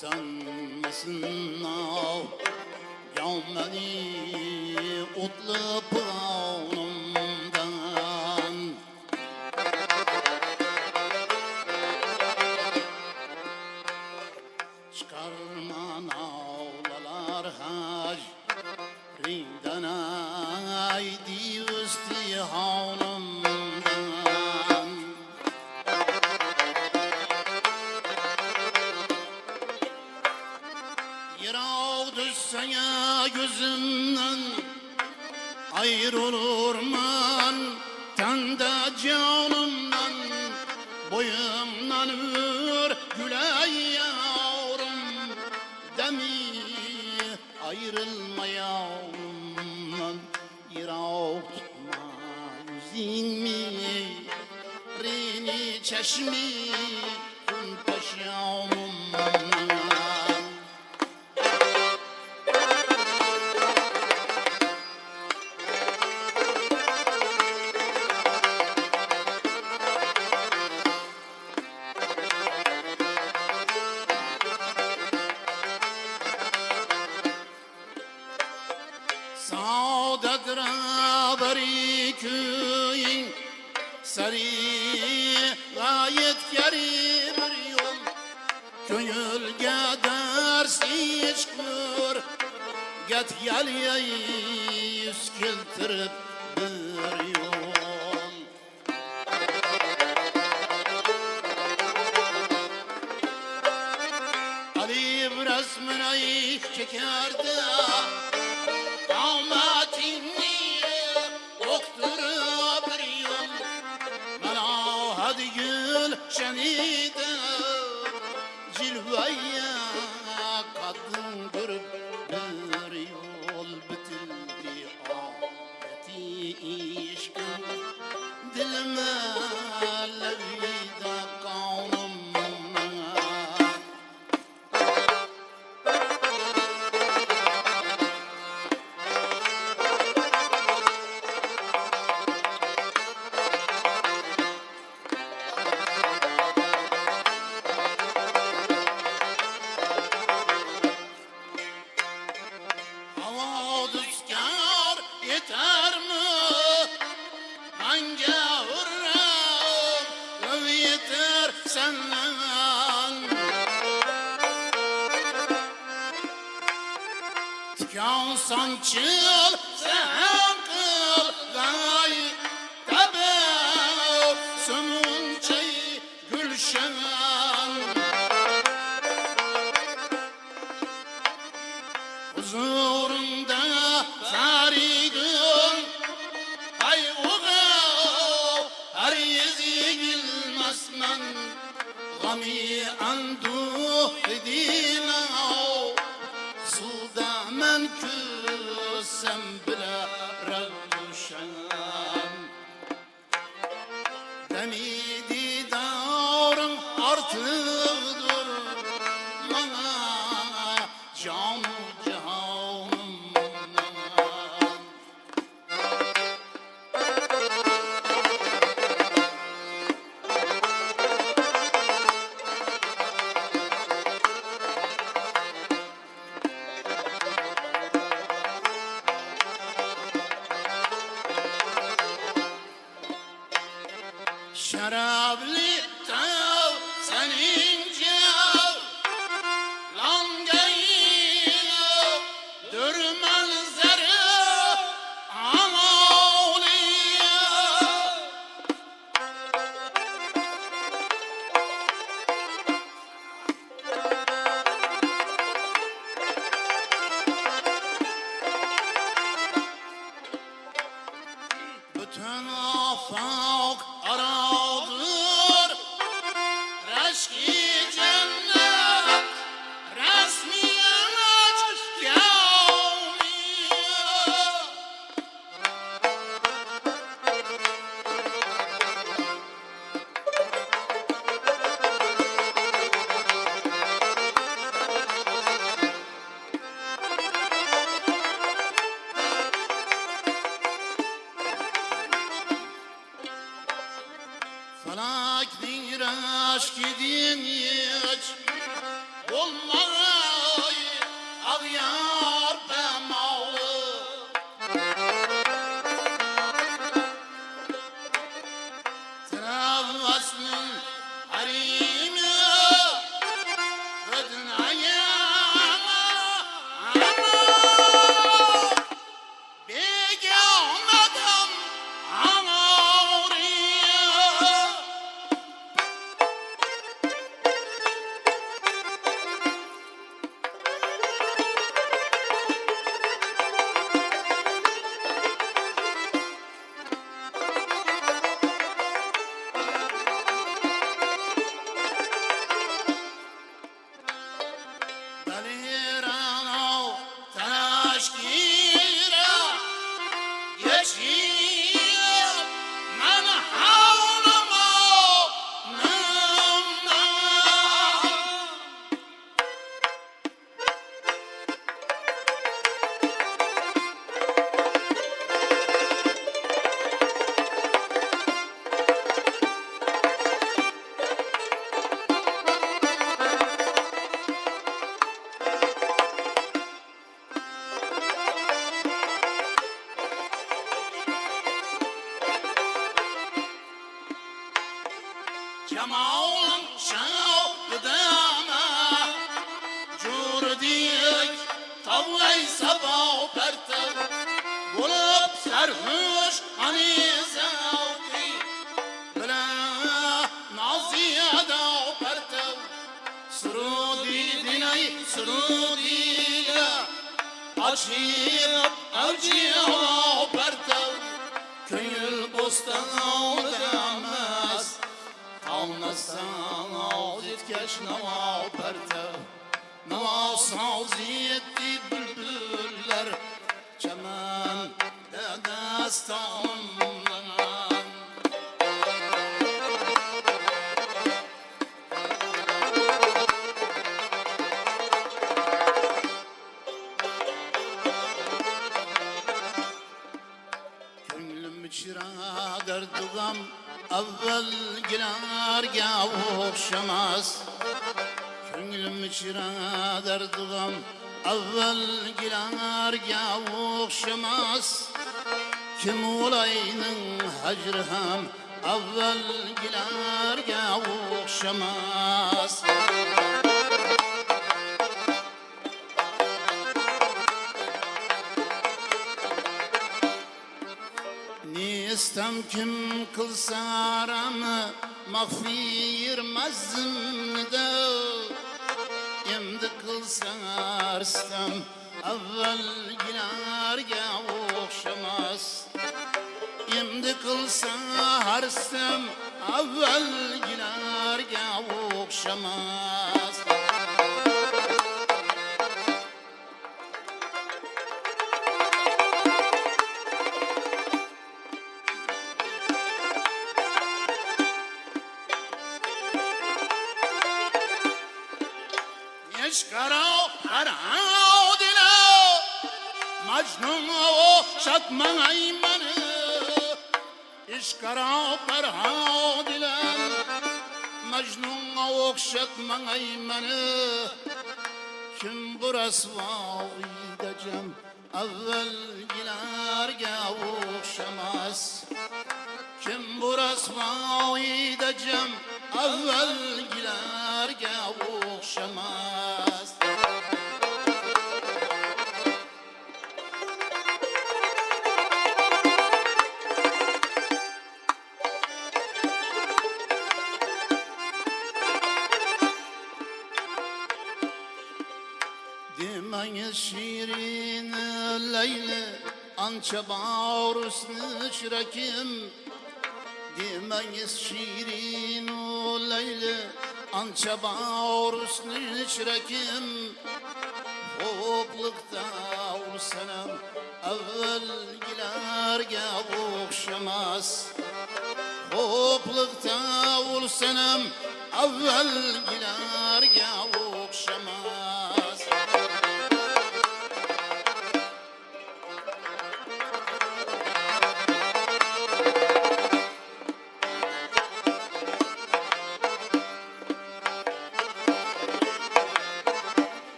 tükenmesin nav Yavmeni utlu pırav yüzünden ayrılırman Tende canımdan boyumdan ür Güley yavrum. Demi ayrılma yavrumdan Irak tutma yüzünmi Rini çeşmi Gönülge dersiz kır Get gel yüz kiltirip Tükan sançıl sen kıl gay tabi Sönünce gülşen. Huzurunda faridim Ay oğul her yüzü gülmezmen Gami andu dina Suda men السنبله Açıp avcıya pertev Köngül bostan demez. Alnassan ağız etkeş nava perte Nava saz yetti bülbüller? Çemen de destanından Çıra derdugam Evvel gilerge okşamaz Gönlüm çıra derdugam Evvel gilerge okşamaz Kim olayının hacrı hem Evvel gilerge Nistem kim kılsa aramı Mahfir mazımda Endi kılsa arstam Evvel gilarga okşamaz. Endi kılsa harstam Evvel gilarga okşamaz Eşkara harao dile Majnun o şatman aymanı. Eşkara harao dile Majnun o şatman aymanı. Kim burası vaidacım Evvel gilerge okşamaz kim burası vaidacım Evvel gilerge okşamaz Demeyiz şirin Leyli Ança bağrısını şirakim Demeyiz şirin o Leyli Ança bağrısını şirakim Hoplıkta ursanam Evvel gilerge okşamaz. Hoplıkta ursanam Evvel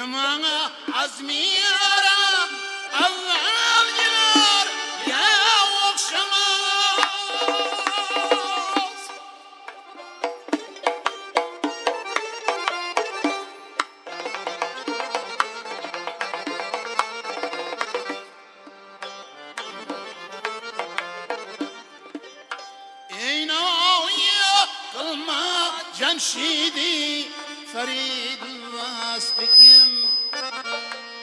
Kim ana azmi yaram Evvel girer ya okşamaz Eynaya kılma cemşidi Ferid Vaspikim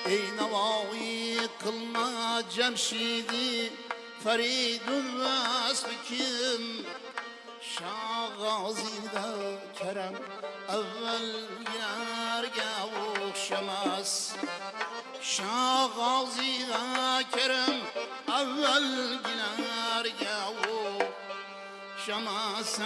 ey navai kılma cemşidi. Feridun vasfikin Şağazide kerem evvel yerge okşamaz Şağazide kerem evvel yerge okşamaz